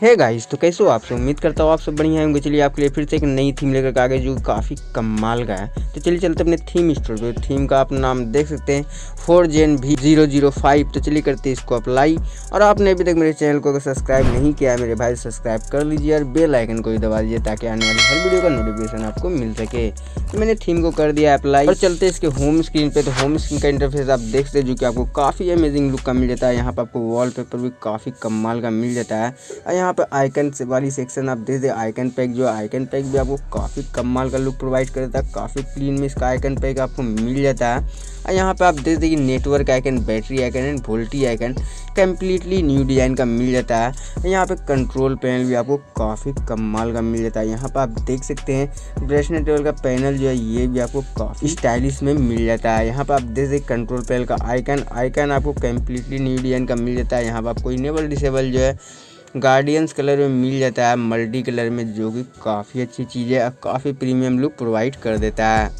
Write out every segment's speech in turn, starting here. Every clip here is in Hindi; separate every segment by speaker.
Speaker 1: है गाइस तो कैसे हो आप सब? उम्मीद करता हूँ आप सब बढ़िया होंगे। चलिए आपके लिए फिर से एक नई थीम लेकर आ गए जो काफ़ी कमाल का है। तो चलिए चलते अपने थीम स्टोर पे। थीम का आप नाम देख सकते हैं। फोर जेन भी ज़ीरो ज़ीरो फाइव तो चलिए करते हैं इसको अप्लाई और आपने अभी तक मेरे चैनल को अगर सब्सक्राइब नहीं किया है, मेरे भाई सब्सक्राइब कर लीजिए और बेल आइकन को भी दबा दीजिए ताकि आने वाली हर वीडियो का नोटिफिकेशन आपको मिल सके। तो मैंने थीम को कर दिया अप्लाई और चलते इसके होम स्क्रीन पे। तो होम स्क्रीन का इंटरफेस आप देख सकते जो कि आपको काफ़ी अमेजिंग लुक का मिल जाता है। यहाँ पर आपको वॉल भी काफ़ी कमाल का मिल जाता है। और यहाँ पर आइकन वाली सेक्शन आप देख दे आइकन पैक जो आइकन पैक भी आपको काफ़ी कमाल का लुक प्रोवाइड करता है, काफ़ी क्लीन में इसका आइकन पैक आपको मिल जाता है। और यहाँ पे आप देख देखिए network icon battery icon and VoLTE icon completely new design का मिल जाता है। यहाँ पे कंट्रोल पैनल भी आपको काफ़ी कमाल का मिल जाता है। यहाँ पे आप देख सकते हैं ब्रेसनेट टेबल का पैनल जो है, ये भी आपको काफ़ी स्टाइलिश में मिल जाता है। यहाँ पे आप देख सकते कंट्रोल पैनल का आइकन आइकन आपको कम्प्लीटली न्यू डिज़ाइन का मिल जाता है। यहाँ पर आपको इनेबल डिसेबल जो है गार्डियंस कलर में मिल जाता है, मल्टी कलर में, जो कि काफ़ी अच्छी चीज़ है और काफ़ी प्रीमियम लुक प्रोवाइड कर देता है।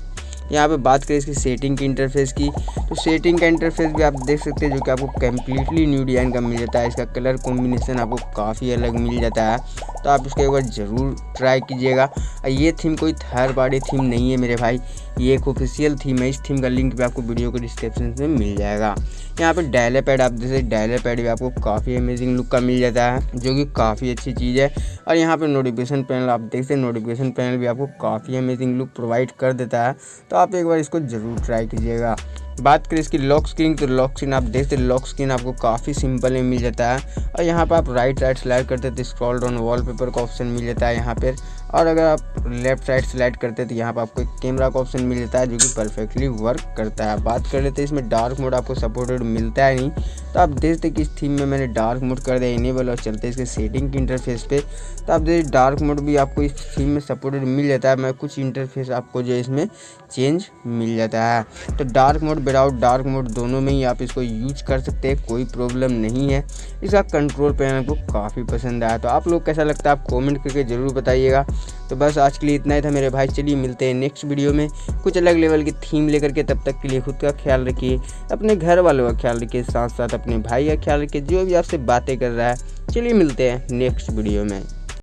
Speaker 1: यहाँ पे बात करें इसकी सेटिंग की इंटरफेस की तो सेटिंग का इंटरफेस भी आप देख सकते हैं, जो कि आपको कम्प्लीटली न्यू डिज़ाइन का मिल जाता है। इसका कलर कॉम्बिनेशन आपको काफ़ी अलग मिल जाता है तो आप इसको एक बार ज़रूर ट्राई कीजिएगा। ये थीम कोई थर्ड पार्टी थीम नहीं है मेरे भाई ये एक ऑफिशियल थीम है, इस थीम का लिंक भी आपको वीडियो के डिस्क्रिप्शन में मिल जाएगा। यहाँ पे डायले पैड आप जैसे डायले पैड भी आपको काफ़ी अमेजिंग लुक का मिल जाता है, जो कि काफ़ी अच्छी चीज़ है। और यहाँ पे नोटिफिकेशन पैनल आप देख सकते हैं नोटिफिकेशन पैनल भी आपको काफ़ी अमेजिंग लुक प्रोवाइड कर देता है। तो आप एक बार इसको ज़रूर ट्राई कीजिएगा। बात करें इसकी लॉक स्क्रीन तो लॉक स्क्रीन आप देखते लॉक स्क्रीन आपको काफ़ी सिंपल में मिल जाता है। और यहाँ पर आप राइट राइट स्लाइड करते तो स्क्रॉल डाउन वॉलपेपर का ऑप्शन मिल जाता है यहाँ पर और अगर आप लेफ़्ट साइड स्लाइड करते हैं तो यहाँ पर आपको एक कैमरा का ऑप्शन मिल जाता है, जो कि परफेक्टली वर्क करता है। बात कर लेते हैं, इसमें डार्क मोड आपको सपोर्टेड मिलता है नहीं तो आप देखते कि इस थीम में मैंने डार्क मोड कर दिया, इनेबल और चलते इसके सेटिंग के इंटरफेस पे। तो आप देखिए, डार्क मोड भी आपको इस थीम में सपोर्टेड मिल जाता है, मैं कुछ इंटरफेस आपको जो है इसमें चेंज मिल जाता है। तो dark mode, without dark mode दोनों में ही आप इसको यूज़ कर सकते हैं, कोई प्रॉब्लम नहीं है। इसका कंट्रोल पैनल को काफ़ी पसंद आया तो आप लोग कैसा लगता है, आप कॉमेंट करके ज़रूर बताइएगा। तो बस आज के लिए इतना ही था मेरे भाई, चलिए मिलते हैं नेक्स्ट वीडियो में। कुछ अलग लेवल की थीम लेकर के तब तक के लिए खुद का ख्याल रखिए, अपने घर वालों का ख्याल रखिए साथ साथ अपने भाई का ख्याल रखिए, जो भी आपसे बातें कर रहा है। चलिए मिलते हैं नेक्स्ट वीडियो में।